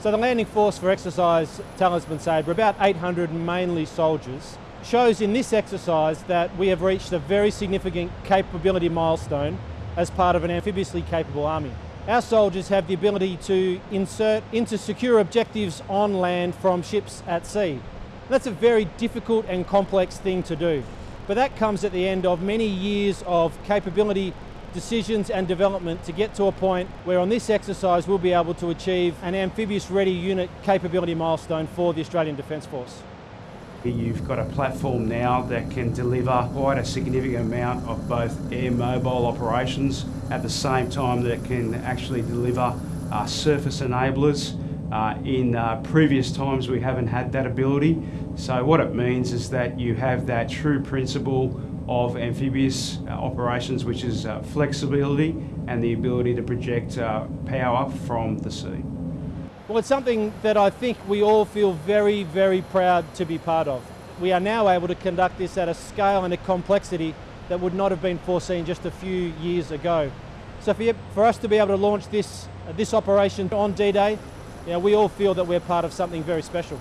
So the landing force for exercise Talisman Sabre, about 800 mainly soldiers, shows in this exercise that we have reached a very significant capability milestone as part of an amphibiously capable army. Our soldiers have the ability to insert into secure objectives on land from ships at sea. That's a very difficult and complex thing to do, but that comes at the end of many years of capability decisions and development to get to a point where on this exercise we'll be able to achieve an amphibious ready unit capability milestone for the Australian Defence Force. You've got a platform now that can deliver quite a significant amount of both air mobile operations at the same time that it can actually deliver uh, surface enablers. Uh, in uh, previous times we haven't had that ability. So what it means is that you have that true principle of amphibious uh, operations which is uh, flexibility and the ability to project uh, power from the sea. Well, it's something that I think we all feel very, very proud to be part of. We are now able to conduct this at a scale and a complexity that would not have been foreseen just a few years ago. So for, for us to be able to launch this, this operation on D-Day, you know, we all feel that we're part of something very special.